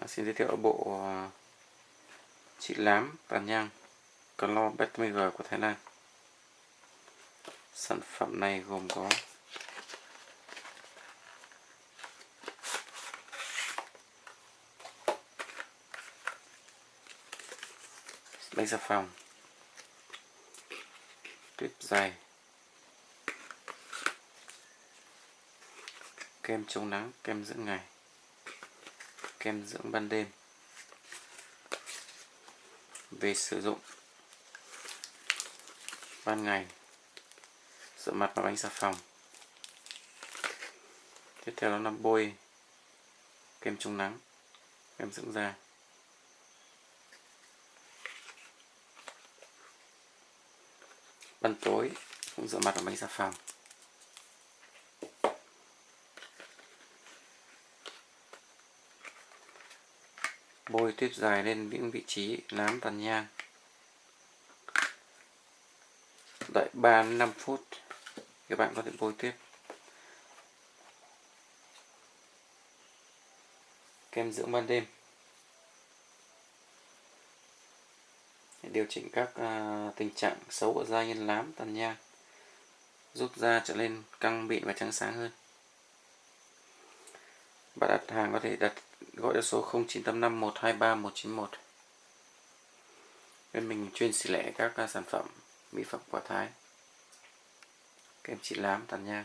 À, xin giới thiệu bộ à, trị lám tàn nhang Clo BTMG của Thái Lan. Sản phẩm này gồm có bánh xà phòng tuyếp dày kem chống nắng kem dưỡng ngày kem dưỡng ban đêm. Về sử dụng ban ngày, rửa mặt và bánh xà phòng. Tiếp theo đó là bôi kem chống nắng, kem dưỡng da. Ban tối cũng rửa mặt và bánh xà phòng. Bôi tiếp dài lên những vị trí nám tàn nhang. Đợi 3 5 phút các bạn có thể bôi tiếp kem dưỡng ban đêm. Để điều chỉnh các uh, tình trạng xấu của da như lám tàn nhang giúp da trở nên căng mịn và trắng sáng hơn bạn đặt hàng có thể đặt, gọi cho số 0985 123 191 bên mình chuyên xỉ lẻ các sản phẩm, mỹ phẩm quả thái. Kem trị lám tàn nhang